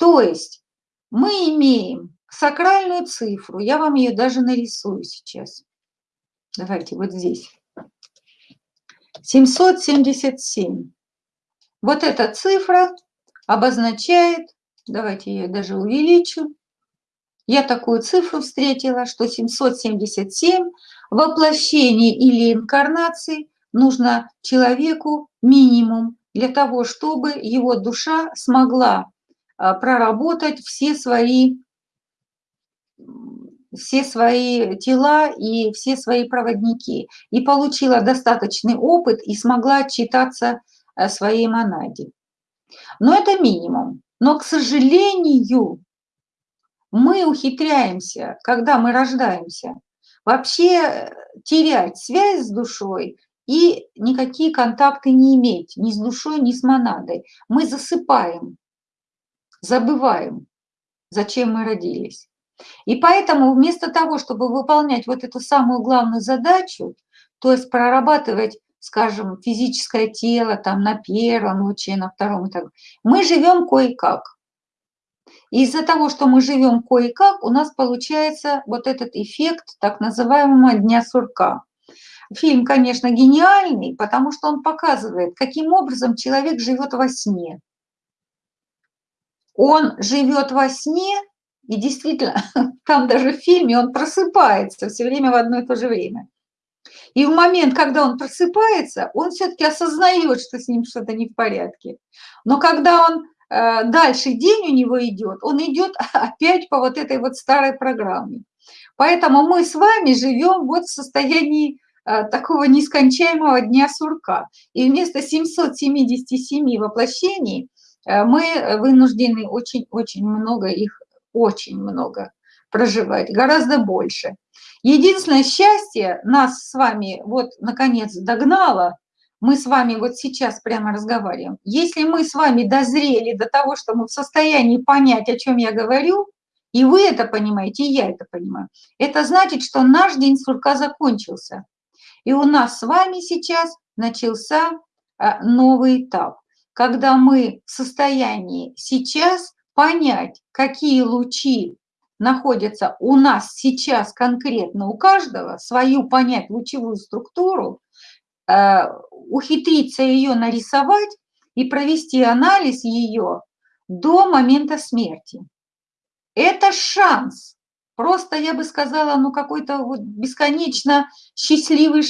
То есть мы имеем сакральную цифру, я вам ее даже нарисую сейчас. Давайте вот здесь. 777. Вот эта цифра обозначает, давайте я ее даже увеличу, я такую цифру встретила, что 777 воплощений или инкарнаций нужно человеку минимум для того, чтобы его душа смогла проработать все свои, все свои тела и все свои проводники. И получила достаточный опыт и смогла отчитаться своей монаде. Но это минимум. Но, к сожалению, мы ухитряемся, когда мы рождаемся, вообще терять связь с душой и никакие контакты не иметь ни с душой, ни с монадой. Мы засыпаем, забываем, зачем мы родились. И поэтому вместо того, чтобы выполнять вот эту самую главную задачу, то есть прорабатывать, скажем, физическое тело там на первом луче, на втором и так мы живем кое-как. Из-за того, что мы живем кое-как, у нас получается вот этот эффект так называемого дня сурка. Фильм, конечно, гениальный, потому что он показывает, каким образом человек живет во сне. Он живет во сне, и действительно, там даже в фильме он просыпается все время в одно и то же время. И в момент, когда он просыпается, он все-таки осознает, что с ним что-то не в порядке. Но когда он э, дальше день у него идет, он идет опять по вот этой вот старой программе. Поэтому мы с вами живем вот в состоянии Э, такого нескончаемого дня сурка. И вместо 777 воплощений мы вынуждены очень-очень много их, очень много проживать, гораздо больше. Единственное счастье нас с вами вот наконец догнало, мы с вами вот сейчас прямо разговариваем. Если мы с вами дозрели до того, что мы в состоянии понять, о чем я говорю, и вы это понимаете, и я это понимаю, это значит, что наш день сурка закончился. И у нас с вами сейчас начался а, новый этап, когда мы в состоянии сейчас понять, какие лучи находятся у нас сейчас конкретно у каждого, свою понять лучевую структуру, а, ухитриться ее нарисовать и провести анализ ее до момента смерти. Это шанс Просто, я бы сказала, ну какой-то вот бесконечно счастливый